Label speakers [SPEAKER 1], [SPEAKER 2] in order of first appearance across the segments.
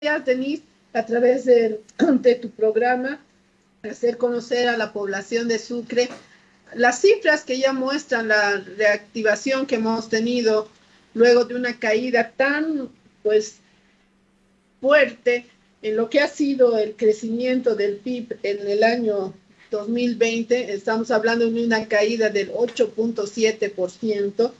[SPEAKER 1] Denise, a través de, de tu programa, hacer conocer a la población de Sucre las cifras que ya muestran la reactivación que hemos tenido luego de una caída tan pues fuerte en lo que ha sido el crecimiento del PIB en el año 2020, estamos hablando de una caída del 8.7%,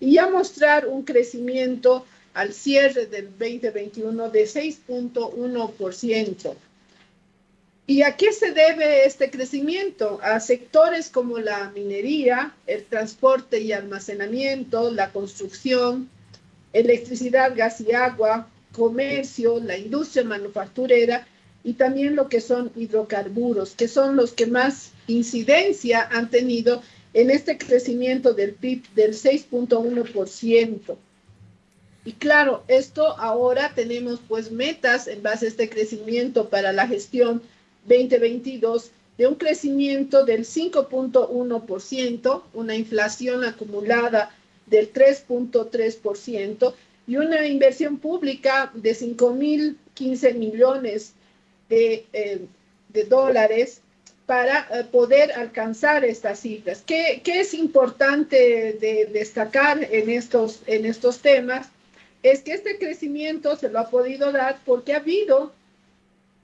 [SPEAKER 1] y ya mostrar un crecimiento al cierre del 2021 de 6.1%. ¿Y a qué se debe este crecimiento? A sectores como la minería, el transporte y almacenamiento, la construcción, electricidad, gas y agua, comercio, la industria manufacturera y también lo que son hidrocarburos, que son los que más incidencia han tenido en este crecimiento del PIB del 6.1%. Y claro, esto ahora tenemos pues metas en base a este crecimiento para la gestión 2022 de un crecimiento del 5.1%, una inflación acumulada del 3.3% y una inversión pública de 5.015 millones de, eh, de dólares para eh, poder alcanzar estas cifras. ¿Qué, ¿Qué, es importante de destacar en estos, en estos temas? Es que este crecimiento se lo ha podido dar porque ha habido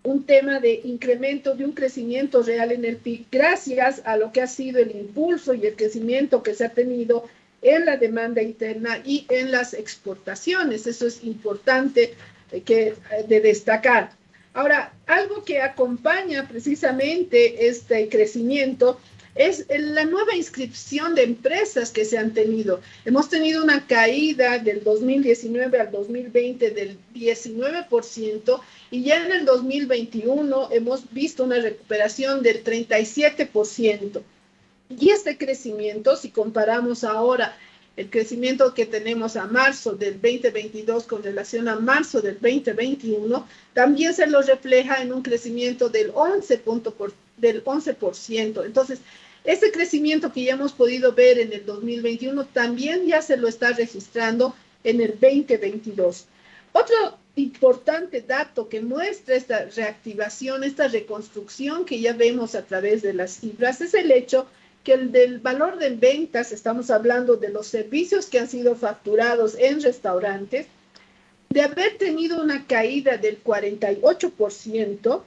[SPEAKER 1] un tema de incremento de un crecimiento real en el PIB gracias a lo que ha sido el impulso y el crecimiento que se ha tenido en la demanda interna y en las exportaciones. Eso es importante eh, que, eh, de destacar. Ahora, algo que acompaña precisamente este crecimiento es la nueva inscripción de empresas que se han tenido. Hemos tenido una caída del 2019 al 2020 del 19% y ya en el 2021 hemos visto una recuperación del 37%. Y este crecimiento, si comparamos ahora el crecimiento que tenemos a marzo del 2022 con relación a marzo del 2021, también se lo refleja en un crecimiento del 11%. Del 11%. Entonces, ese crecimiento que ya hemos podido ver en el 2021 también ya se lo está registrando en el 2022. Otro importante dato que muestra esta reactivación, esta reconstrucción que ya vemos a través de las cifras es el hecho que el del valor de ventas, estamos hablando de los servicios que han sido facturados en restaurantes, de haber tenido una caída del 48%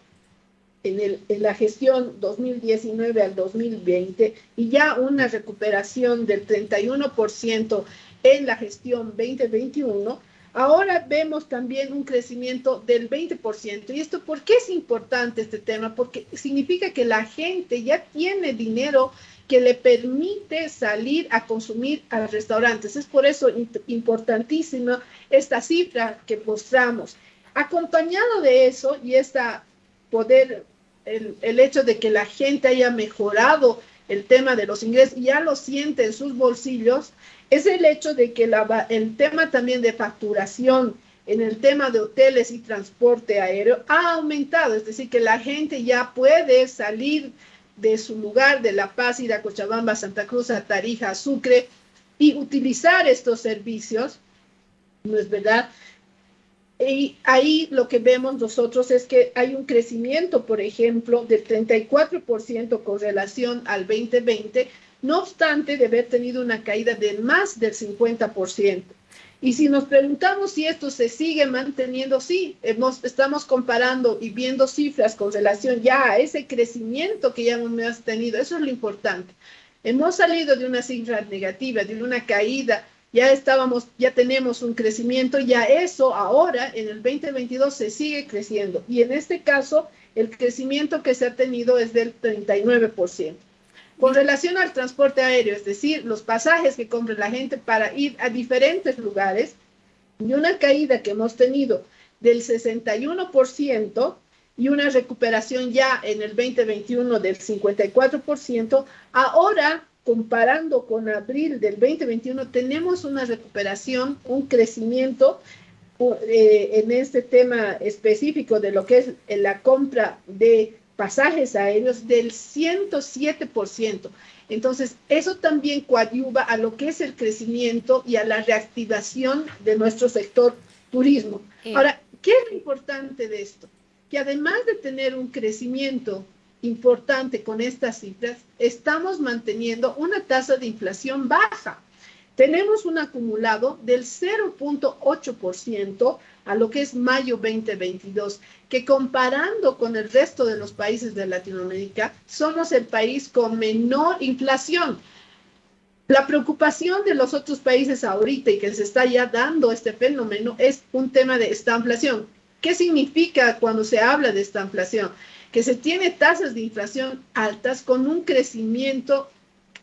[SPEAKER 1] en, el, en la gestión 2019 al 2020 y ya una recuperación del 31% en la gestión 2021, ahora vemos también un crecimiento del 20%. ¿Y esto por qué es importante este tema? Porque significa que la gente ya tiene dinero que le permite salir a consumir a los restaurantes. Es por eso importantísima esta cifra que mostramos. Acompañado de eso y esta poder, el, hecho de que la gente haya mejorado el tema de los ingresos y ya lo siente en sus bolsillos, es el hecho de que la, el tema también de facturación en el tema de hoteles y transporte aéreo ha aumentado, es decir, que la gente ya puede salir de su lugar de La Paz, ir a Cochabamba, Santa Cruz, a Tarija, Sucre y utilizar estos servicios, ¿no es verdad? Y ahí lo que vemos nosotros es que hay un crecimiento, por ejemplo, del 34% con relación al 2020, no obstante de haber tenido una caída de más del 50%. Y si nos preguntamos si esto se sigue manteniendo, sí, hemos, estamos comparando y viendo cifras con relación ya a ese crecimiento que ya hemos tenido. Eso es lo importante. Hemos salido de una cifra negativa, de una caída, ya estábamos, ya tenemos un crecimiento, ya eso ahora en el 2022 se sigue creciendo. Y en este caso, el crecimiento que se ha tenido es del 39%. Con relación al transporte aéreo, es decir, los pasajes que compra la gente para ir a diferentes lugares, y una caída que hemos tenido del 61% y una recuperación ya en el 2021 del 54%, ahora comparando con abril del 2021 tenemos una recuperación, un crecimiento eh, en este tema específico de lo que es la compra de pasajes aéreos del 107%. Entonces, eso también coadyuva a lo que es el crecimiento y a la reactivación de nuestro sector turismo. Ahora, ¿Qué es lo importante de esto? Que además de tener un crecimiento importante con estas cifras, estamos manteniendo una tasa de inflación baja. Tenemos un acumulado del 0.8% a lo que es mayo 2022, que comparando con el resto de los países de Latinoamérica, somos el país con menor inflación. La preocupación de los otros países ahorita y que se está ya dando este fenómeno es un tema de esta inflación. ¿Qué significa cuando se habla de esta inflación? Que se tiene tasas de inflación altas con un crecimiento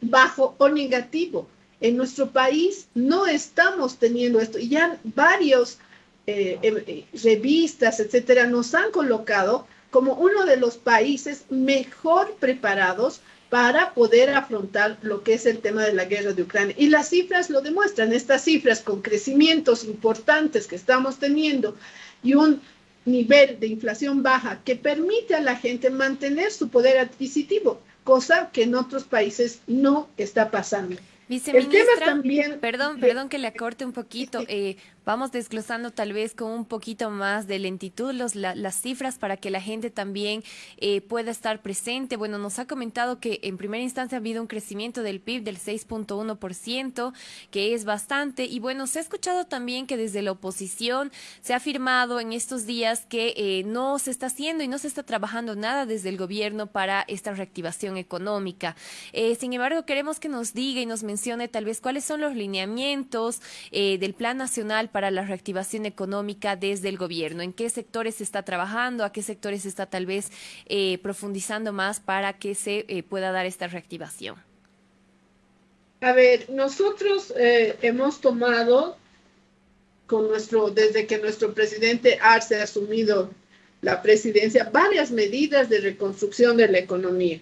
[SPEAKER 1] bajo o negativo. En nuestro país no estamos teniendo esto y ya varios eh, eh, revistas, etcétera, nos han colocado como uno de los países mejor preparados para poder afrontar lo que es el tema de la guerra de Ucrania. Y las cifras lo demuestran, estas cifras con crecimientos importantes que estamos teniendo y un nivel de inflación baja que permite a la gente mantener su poder adquisitivo, cosa que en otros países no está pasando.
[SPEAKER 2] Viceministra, también, perdón, perdón que le acorte un poquito. Eh, vamos desglosando tal vez con un poquito más de lentitud los, las cifras para que la gente también eh, pueda estar presente. Bueno, nos ha comentado que en primera instancia ha habido un crecimiento del PIB del 6.1%, que es bastante. Y bueno, se ha escuchado también que desde la oposición se ha afirmado en estos días que eh, no se está haciendo y no se está trabajando nada desde el gobierno para esta reactivación económica. Eh, sin embargo, queremos que nos diga y nos mencione tal vez cuáles son los lineamientos del Plan Nacional para la reactivación económica desde el gobierno? ¿En qué sectores se está trabajando? ¿A qué sectores se está tal vez eh, profundizando más para que se eh, pueda dar esta reactivación?
[SPEAKER 1] A ver, nosotros eh, hemos tomado con nuestro, desde que nuestro presidente Arce ha asumido la presidencia, varias medidas de reconstrucción de la economía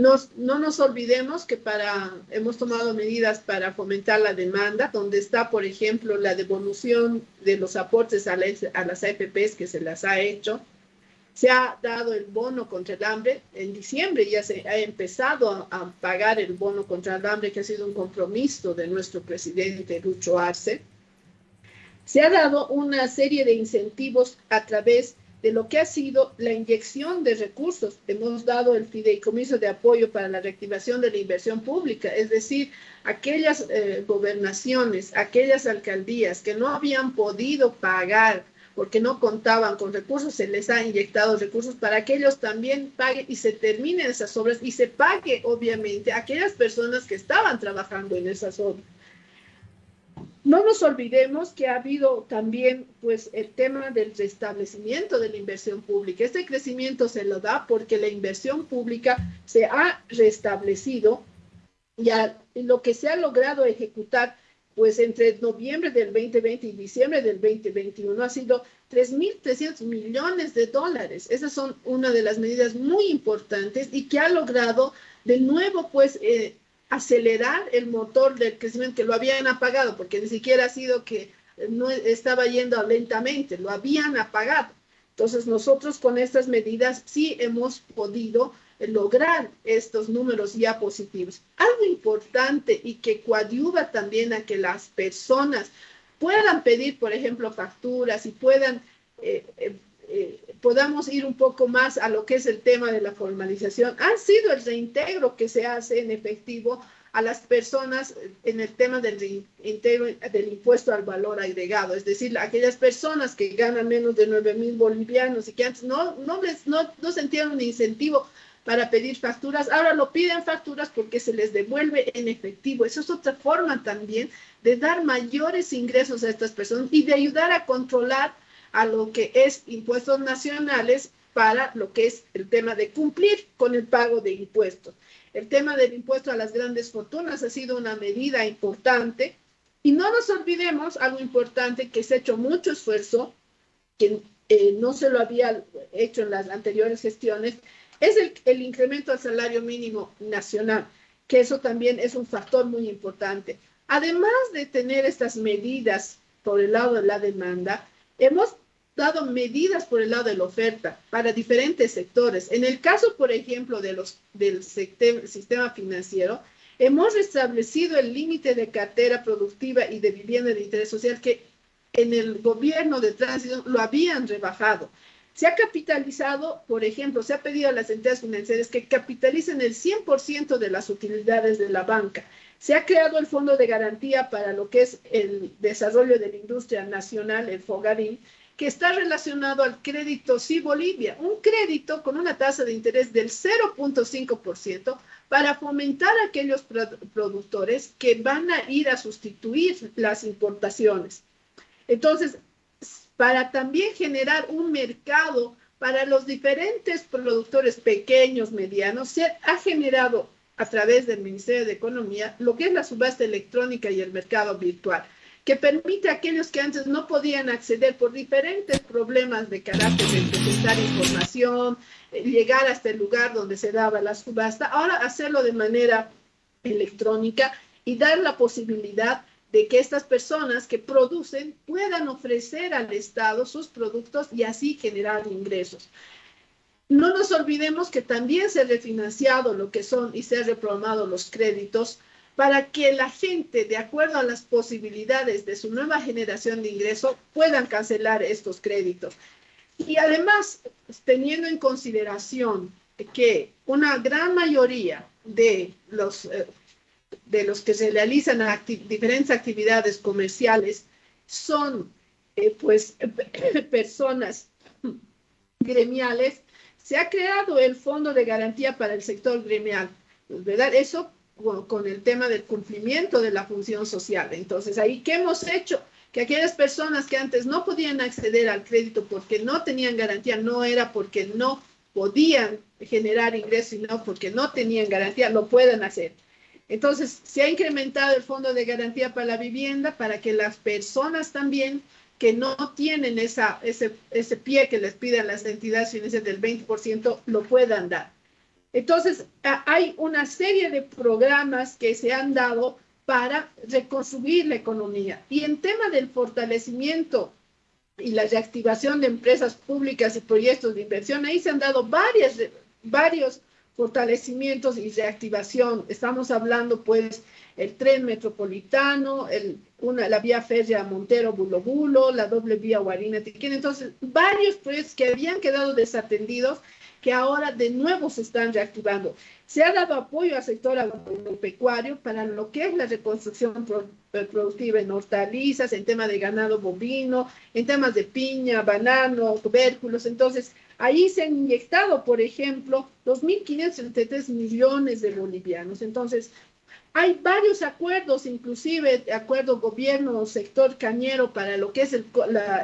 [SPEAKER 1] no nos olvidemos que para, hemos tomado medidas para fomentar la demanda, donde está, por ejemplo, la devolución de los aportes a, las AFPs que se las ha hecho. Se ha dado el bono contra el hambre. En diciembre ya se ha empezado a, pagar el bono contra el hambre, que ha sido un compromiso de nuestro presidente Lucho Arce. Se ha dado una serie de incentivos a través de lo que ha sido la inyección de recursos. Hemos dado el fideicomiso de apoyo para la reactivación de la inversión pública, es decir, aquellas eh, gobernaciones, aquellas alcaldías que no habían podido pagar porque no contaban con recursos, se les ha inyectado recursos para que ellos también paguen y se terminen esas obras y se pague, obviamente, a aquellas personas que estaban trabajando en esas obras. No nos olvidemos que ha habido también pues el tema del restablecimiento de la inversión pública. Este crecimiento se lo da porque la inversión pública se ha restablecido y lo que se ha logrado ejecutar pues entre noviembre del 2020 y diciembre del 2021 ha sido 3.300 millones de dólares. Esas son una de las medidas muy importantes y que ha logrado de nuevo pues eh, acelerar el motor del crecimiento que lo habían apagado, porque ni siquiera ha sido que no estaba yendo lentamente, lo habían apagado. Entonces nosotros con estas medidas sí hemos podido lograr estos números ya positivos. Algo importante y que coadyuva también a que las personas puedan pedir, por ejemplo, facturas y puedan eh, eh, podamos ir un poco más a lo que es el tema de la formalización, ha sido el reintegro que se hace en efectivo a las personas en el tema del reintegro del impuesto al valor agregado, es decir, aquellas personas que ganan menos de 9 mil bolivianos y que antes no, no, les, no, no sentían un incentivo para pedir facturas, ahora lo piden facturas porque se les devuelve en efectivo. Eso es otra forma también de dar mayores ingresos a estas personas y de ayudar a controlar a lo que es impuestos nacionales para lo que es el tema de cumplir con el pago de impuestos. El tema del impuesto a las grandes fortunas ha sido una medida importante y no nos olvidemos algo importante que se ha hecho mucho esfuerzo, que eh, no se lo había hecho en las anteriores gestiones, es el, el incremento al salario mínimo nacional, que eso también es un factor muy importante. Además de tener estas medidas por el lado de la demanda, hemos dado medidas por el lado de la oferta para diferentes sectores. En el caso, por ejemplo, de los, del sistema financiero, hemos restablecido el límite de cartera productiva y de vivienda de interés social que en el gobierno de tránsito lo habían rebajado. Se ha capitalizado, por ejemplo, se ha pedido a las entidades financieras que capitalicen el 100% de las utilidades de la banca. Se ha creado el Fondo de Garantía para lo que es el desarrollo de la industria nacional, el FOGARIN, que está relacionado al crédito Sí Bolivia, un crédito con una tasa de interés del 0.5% para fomentar a aquellos productores que van a ir a sustituir las importaciones. Entonces, para también generar un mercado para los diferentes productores pequeños, medianos, se ha generado a través del Ministerio de Economía lo que es la subasta electrónica y el mercado virtual que permite a aquellos que antes no podían acceder por diferentes problemas de carácter de presentar información, eh, llegar hasta el lugar donde se daba la subasta, ahora hacerlo de manera electrónica y dar la posibilidad de que estas personas que producen puedan ofrecer al Estado sus productos y así generar ingresos. No nos olvidemos que también se ha refinanciado lo que son y se han reprogramado los créditos para que la gente, de acuerdo a las posibilidades de su nueva generación de ingreso, puedan cancelar estos créditos. Y además, teniendo en consideración que una gran mayoría de los, eh, de los que se realizan diferentes actividades comerciales son eh, pues personas gremiales, se ha creado el Fondo de Garantía para el Sector Gremial, ¿verdad? Eso con, el tema del cumplimiento de la función social. Entonces, ahí, ¿qué hemos hecho? Que aquellas personas que antes no podían acceder al crédito porque no tenían garantía, no era porque no podían generar ingresos, sino porque no tenían garantía, lo puedan hacer. Entonces, se ha incrementado el fondo de garantía para la vivienda para que las personas también que no tienen esa, ese, ese pie que les piden las entidades financieras del 20%, lo puedan dar. Entonces, hay una serie de programas que se han dado para reconstruir la economía. Y en tema del fortalecimiento y la reactivación de empresas públicas y proyectos de inversión, ahí se han dado varias, varios fortalecimientos y reactivación. Estamos hablando, pues, el tren metropolitano, el, una, la vía férrea Montero-Bulo Bulo, la doble vía Guarina-Tiquín. Entonces, varios proyectos que habían quedado desatendidos que ahora de nuevo se están reactivando. Se ha dado apoyo al sector agropecuario para lo que es la reconstrucción eh, productiva en hortalizas, en temas de ganado bovino, en temas de piña, banano, tubérculos. Entonces, ahí se han inyectado, por ejemplo, 2.533 millones de bolivianos. Entonces, hay varios acuerdos, inclusive acuerdo gobierno-sector cañero para lo que es el,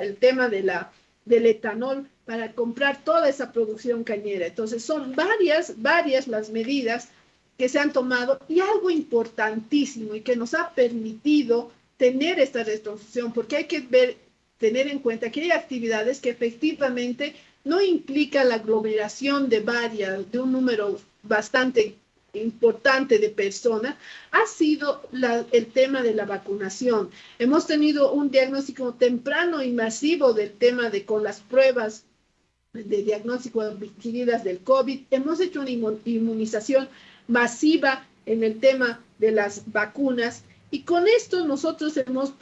[SPEAKER 1] el tema de la, del etanol para comprar toda esa producción cañera. Entonces, son varias, varias las medidas que se han tomado y algo importantísimo y que nos ha permitido tener esta reconstrucción, porque hay que ver, tener en cuenta que hay actividades que efectivamente no implican la aglomeración de varias, de un número bastante importante de personas ha sido el tema de la vacunación. Hemos tenido un diagnóstico temprano y masivo del tema de con las pruebas de diagnóstico adquiridas del COVID. Hemos hecho una inmunización masiva en el tema de las vacunas y con esto nosotros hemos,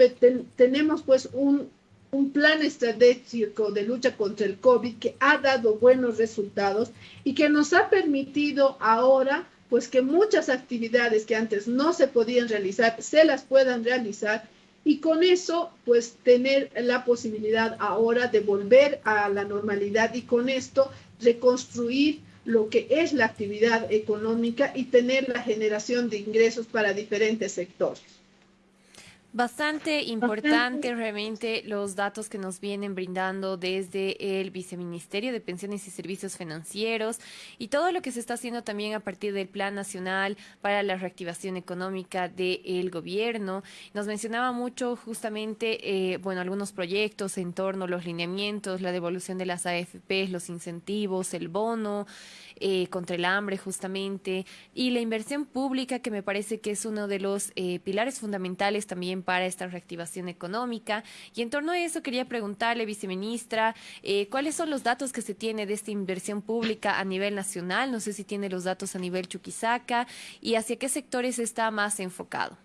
[SPEAKER 1] tenemos pues un, un plan estratégico de lucha contra el COVID que ha dado buenos resultados y que nos ha permitido ahora pues que muchas actividades que antes no se podían realizar se las puedan realizar y con eso pues tener la posibilidad ahora de volver a la normalidad y con esto reconstruir lo que es la actividad económica y tener la generación de ingresos para diferentes sectores.
[SPEAKER 2] Bastante importante realmente los datos que nos vienen brindando desde el Viceministerio de Pensiones y Servicios Financieros y todo lo que se está haciendo también a partir del Plan Nacional para la Reactivación Económica del gobierno. Nos mencionaba mucho justamente, eh, bueno, algunos proyectos en torno a los lineamientos, la devolución de las AFP, los incentivos, el bono eh, contra el hambre justamente y la inversión pública que me parece que es uno de los eh, pilares fundamentales también para esta reactivación económica. Y en torno a eso quería preguntarle, viceministra, eh, ¿cuáles son los datos que se tiene de esta inversión pública a nivel nacional? No sé si tiene los datos a nivel Chuquisaca y hacia qué sectores está más enfocado.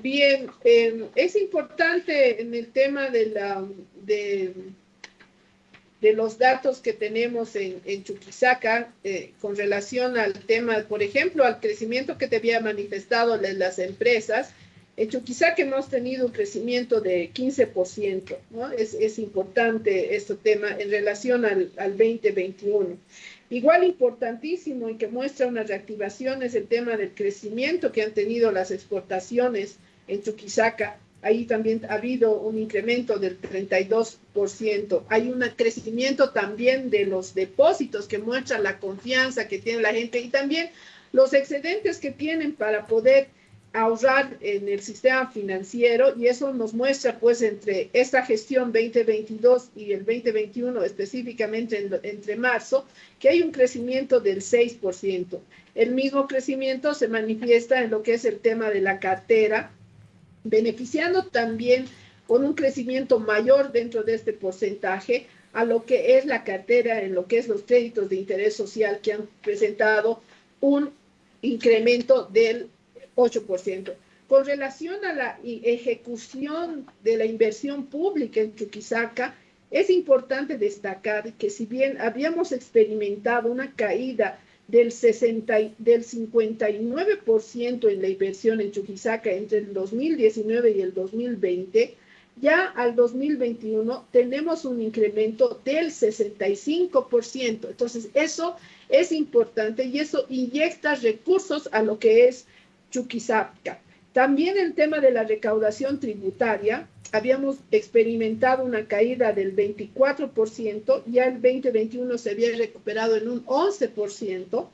[SPEAKER 1] Bien, em, es importante en el tema de, la, de, de los datos que tenemos en, en Chuquisaca eh, con relación al tema, por ejemplo, al crecimiento que te había manifestado las empresas. En Chuquisaca hemos tenido un crecimiento de 15%, ¿no? Es, es importante este tema en relación al, al 2021. Igual importantísimo y que muestra una reactivación es el tema del crecimiento que han tenido las exportaciones en Chuquisaca. Ahí también ha habido un incremento del 32%. Hay un crecimiento también de los depósitos que muestra la confianza que tiene la gente y también los excedentes que tienen para poder ahorrar en el sistema financiero y eso nos muestra pues entre esta gestión 2022 y el 2021 específicamente entre marzo que hay un crecimiento del 6%. El mismo crecimiento se manifiesta en lo que es el tema de la cartera, beneficiando también con un crecimiento mayor dentro de este porcentaje a lo que es la cartera en lo que es los créditos de interés social que han presentado un incremento del 8%. Con relación a la ejecución de la inversión pública en Chuquisaca, es importante destacar que si bien habíamos experimentado una caída del, 60, del 59% en la inversión en Chuquisaca entre el 2019 y el 2020, ya al 2021 tenemos un incremento del 65%. Entonces, eso es importante y eso inyecta recursos a lo que es Chuquisaca. También el tema de la recaudación tributaria, habíamos experimentado una caída del 24%, ya el 2021 se había recuperado en un 11%,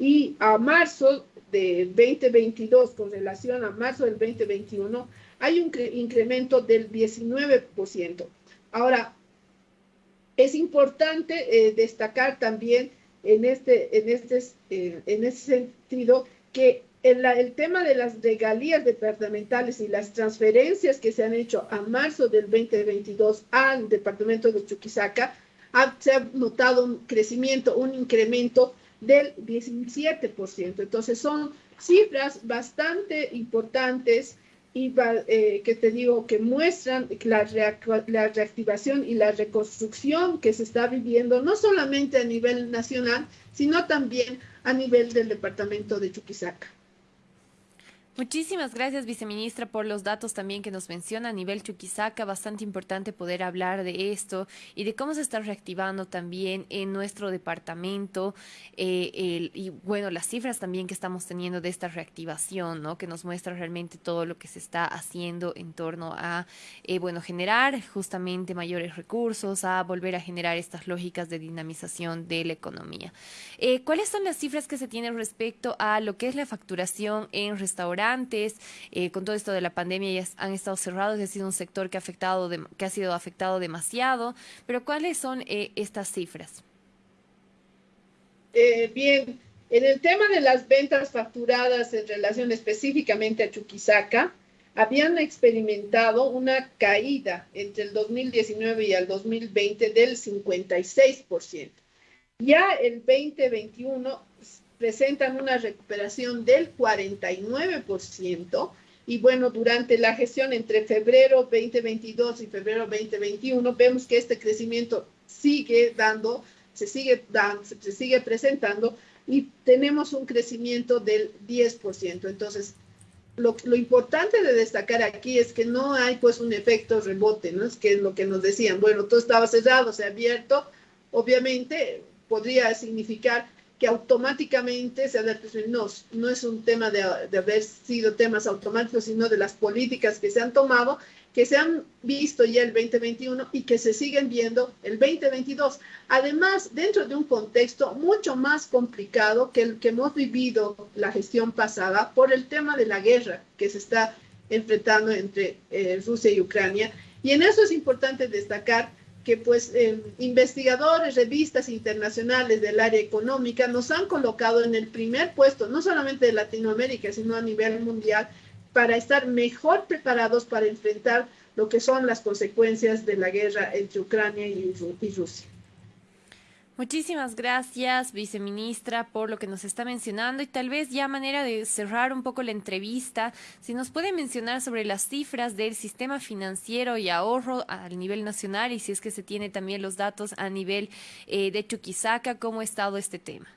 [SPEAKER 1] y a marzo de 2022, con relación a marzo del 2021, hay un incremento del 19%. Ahora, es importante eh, destacar también en este, en, este, eh, en este sentido que el, tema de las regalías departamentales y las transferencias que se han hecho a marzo del 2022 al departamento de Chuquisaca, se ha notado un crecimiento, un incremento del 17%. Entonces son cifras bastante importantes y eh, que te digo que muestran la, la reactivación y la reconstrucción que se está viviendo, no solamente a nivel nacional, sino también a nivel del departamento de Chuquisaca.
[SPEAKER 2] Muchísimas gracias, viceministra, por los datos también que nos menciona a nivel Chuquisaca. Bastante importante poder hablar de esto y de cómo se está reactivando también en nuestro departamento eh, y, bueno, las cifras también que estamos teniendo de esta reactivación, ¿no? Que nos muestra realmente todo lo que se está haciendo en torno a, eh, bueno, generar justamente mayores recursos, a volver a generar estas lógicas de dinamización de la economía. Eh, ¿Cuáles son las cifras que se tienen respecto a lo que es la facturación en restaurantes? Antes, eh, con todo esto de la pandemia ya han estado cerrados, ha sido un sector que ha, afectado que ha sido afectado demasiado, pero ¿cuáles son eh, estas cifras?
[SPEAKER 1] Eh, bien, en el tema de las ventas facturadas en relación específicamente a Chuquisaca, habían experimentado una caída entre el 2019 y el 2020 del 56%. Ya el 2021 presentan una recuperación del 49%. Y bueno, durante la gestión entre febrero 2022 y febrero 2021, vemos que este crecimiento sigue dando, se sigue dando, se sigue presentando y tenemos un crecimiento del 10%. Entonces, lo, lo, importante de destacar aquí es que no hay pues un efecto rebote, ¿no? Es que es lo que nos decían, bueno, todo estaba cerrado, se ha abierto, obviamente podría significar que automáticamente se adapte. No, es un tema de, de, haber sido temas automáticos, sino de las políticas que se han tomado, que se han visto ya el 2021 y que se siguen viendo el 2022. Además, dentro de un contexto mucho más complicado que el que hemos vivido la gestión pasada por el tema de la guerra que se está enfrentando entre eh, Rusia y Ucrania. Y en eso es importante destacar que pues eh, investigadores, revistas internacionales del área económica nos han colocado en el primer puesto, no solamente de Latinoamérica, sino a nivel mundial, para estar mejor preparados para enfrentar lo que son las consecuencias de la guerra entre Ucrania y, y Rusia.
[SPEAKER 2] Muchísimas gracias, viceministra, por lo que nos está mencionando y tal vez ya manera de cerrar un poco la entrevista, si nos puede mencionar sobre las cifras del sistema financiero y ahorro a nivel nacional y si es que se tiene también los datos a nivel eh, de Chuquisaca, cómo ha estado este tema.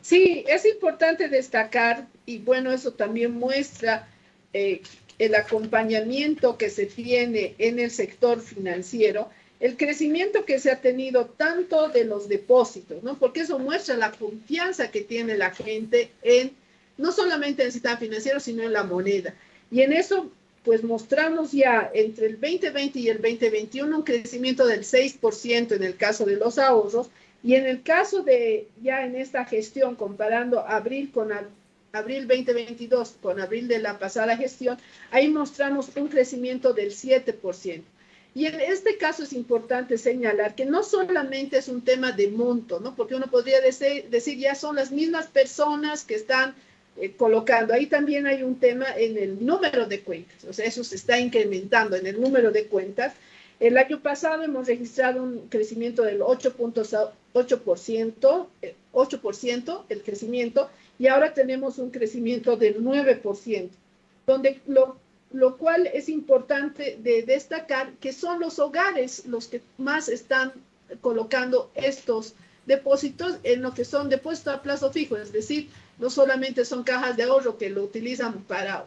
[SPEAKER 1] Sí, es importante destacar y bueno, eso también muestra eh, el acompañamiento que se tiene en el sector financiero el crecimiento que se ha tenido tanto de los depósitos, ¿no? Porque eso muestra la confianza que tiene la gente en, no solamente en el sistema financiero, sino en la moneda. Y en eso, pues mostramos ya entre el 2020 y el 2021 un crecimiento del 6% en el caso de los ahorros, y en el caso de ya en esta gestión, comparando abril con abril 2022 con abril de la pasada gestión, ahí mostramos un crecimiento del 7%. Y en este caso es importante señalar que no solamente es un tema de monto, ¿no? Porque uno podría decir, decir ya son las mismas personas que están eh, colocando. Ahí también hay un tema en el número de cuentas, o sea, eso se está incrementando en el número de cuentas. El año pasado hemos registrado un crecimiento del 8.8%, 8% el crecimiento, y ahora tenemos un crecimiento del 9%, donde lo lo cual es importante de destacar que son los hogares los que más están colocando estos depósitos en lo que son depósitos a plazo fijo, es decir, no solamente son cajas de ahorro que lo utilizan para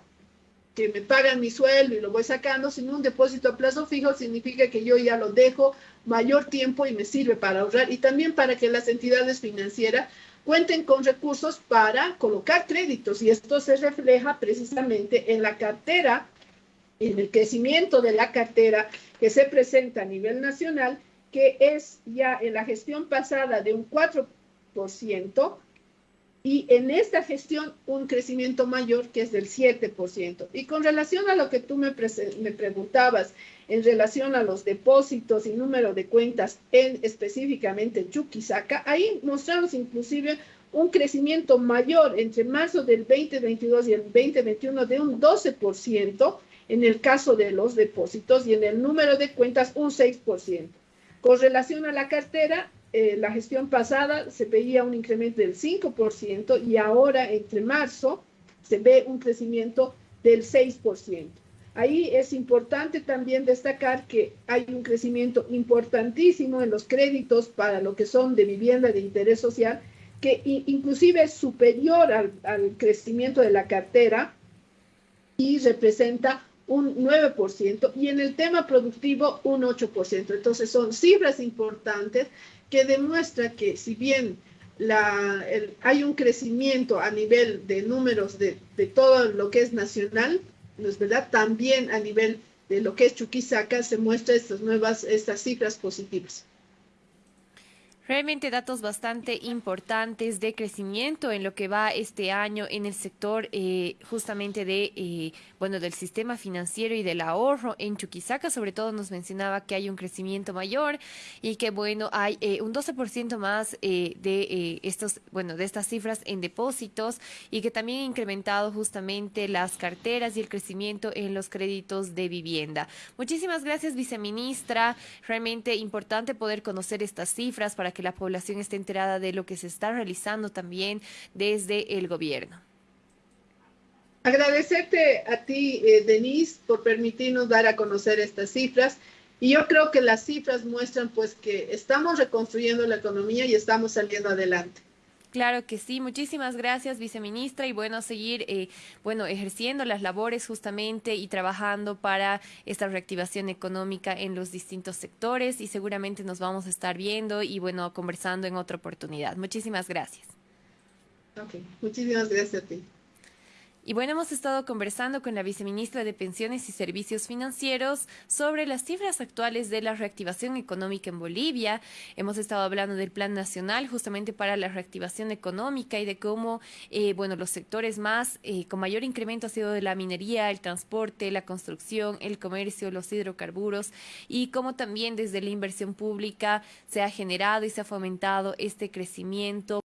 [SPEAKER 1] que me pagan mi sueldo y lo voy sacando, sino un depósito a plazo fijo significa que yo ya lo dejo mayor tiempo y me sirve para ahorrar y también para que las entidades financieras cuenten con recursos para colocar créditos y esto se refleja precisamente en la cartera, en el crecimiento de la cartera que se presenta a nivel nacional, que es ya en la gestión pasada de un 4%, y en esta gestión un crecimiento mayor que es del 7%. Y con relación a lo que tú me, me, preguntabas, en relación a los depósitos y número de cuentas en específicamente Chuquisaca, ahí mostramos inclusive un crecimiento mayor entre marzo del 2022 y el 2021 de un 12% en el caso de los depósitos y en el número de cuentas un 6%. Con relación a la cartera, eh, la gestión pasada se veía un incremento del 5% y ahora entre marzo se ve un crecimiento del 6%. Ahí es importante también destacar que hay un crecimiento importantísimo en los créditos para lo que son de vivienda de interés social, que inclusive es superior al, al crecimiento de la cartera y representa un 9% y en el tema productivo un 8%. Entonces son cifras importantes que demuestra que si bien la, hay un crecimiento a nivel de números de, de, todo lo que es nacional, ¿no es verdad? También a nivel de lo que es Chuquisaca se muestra estas nuevas, estas cifras positivas.
[SPEAKER 2] Realmente datos bastante importantes de crecimiento en lo que va este año en el sector eh, justamente de eh, bueno del sistema financiero y del ahorro en Chuquisaca. Sobre todo nos mencionaba que hay un crecimiento mayor y que bueno hay eh, un 12% más de estos bueno de estas cifras en depósitos y que también ha incrementado justamente las carteras y el crecimiento en los créditos de vivienda. Muchísimas gracias viceministra. Realmente importante poder conocer estas cifras para que la población esté enterada de lo que se está realizando también desde el gobierno.
[SPEAKER 1] Agradecerte a ti, eh, Denise, por permitirnos dar a conocer estas cifras. Y yo creo que las cifras muestran pues que estamos reconstruyendo la economía y estamos saliendo adelante.
[SPEAKER 2] Claro que sí, muchísimas gracias, viceministra, y bueno, seguir, eh, bueno, ejerciendo las labores justamente y trabajando para esta reactivación económica en los distintos sectores y seguramente nos vamos a estar viendo y bueno, conversando en otra oportunidad. Muchísimas gracias.
[SPEAKER 1] Ok, muchísimas gracias a ti.
[SPEAKER 2] Y bueno, hemos estado conversando con la viceministra de Pensiones y Servicios Financieros sobre las cifras actuales de la reactivación económica en Bolivia. Hemos estado hablando del Plan Nacional justamente para la reactivación económica y de cómo, eh, bueno, los sectores más eh, con mayor incremento ha sido de la minería, el transporte, la construcción, el comercio, los hidrocarburos y cómo también desde la inversión pública se ha generado y se ha fomentado este crecimiento.